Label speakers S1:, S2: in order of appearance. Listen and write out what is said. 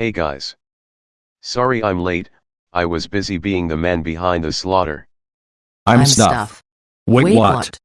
S1: Hey guys. Sorry I'm late, I was busy being the man behind the slaughter.
S2: I'm, stuff. Wait, what?